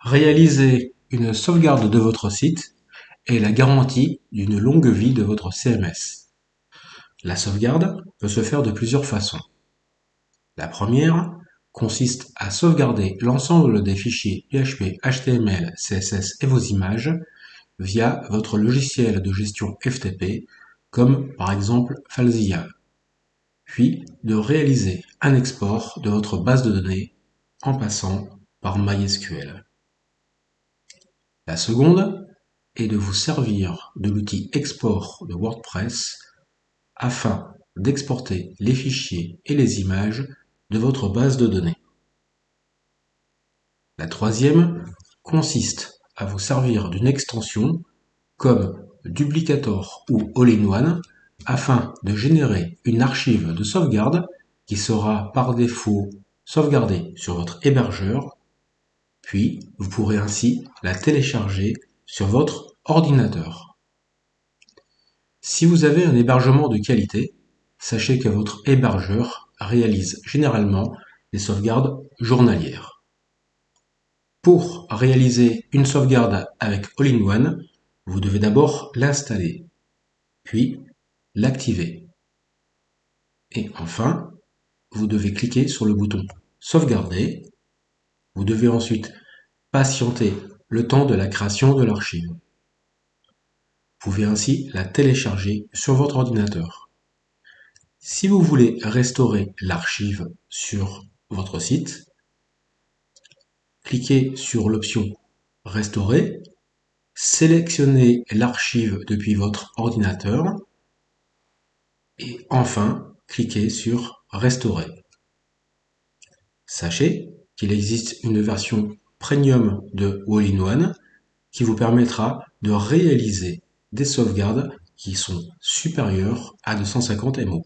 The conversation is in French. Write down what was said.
réaliser une sauvegarde de votre site est la garantie d'une longue vie de votre CMS. La sauvegarde peut se faire de plusieurs façons. La première consiste à sauvegarder l'ensemble des fichiers PHP, HTML, CSS et vos images via votre logiciel de gestion FTP comme par exemple Falzilla, puis de réaliser un export de votre base de données en passant par MySQL. La seconde est de vous servir de l'outil export de WordPress afin d'exporter les fichiers et les images de votre base de données. La troisième consiste à vous servir d'une extension comme Duplicator ou All-in-One afin de générer une archive de sauvegarde qui sera par défaut sauvegardée sur votre hébergeur, puis vous pourrez ainsi la télécharger sur votre ordinateur. Si vous avez un hébergement de qualité, sachez que votre hébergeur réalise généralement des sauvegardes journalières. Pour réaliser une sauvegarde avec All-in-One, vous devez d'abord l'installer, puis l'activer. Et enfin, vous devez cliquer sur le bouton Sauvegarder. Vous devez ensuite patienter le temps de la création de l'archive. Vous pouvez ainsi la télécharger sur votre ordinateur. Si vous voulez restaurer l'archive sur votre site, cliquez sur l'option Restaurer, sélectionnez l'archive depuis votre ordinateur et enfin cliquez sur Restaurer. Sachez qu'il existe une version premium de All-in-One qui vous permettra de réaliser des sauvegardes qui sont supérieures à 250 MO.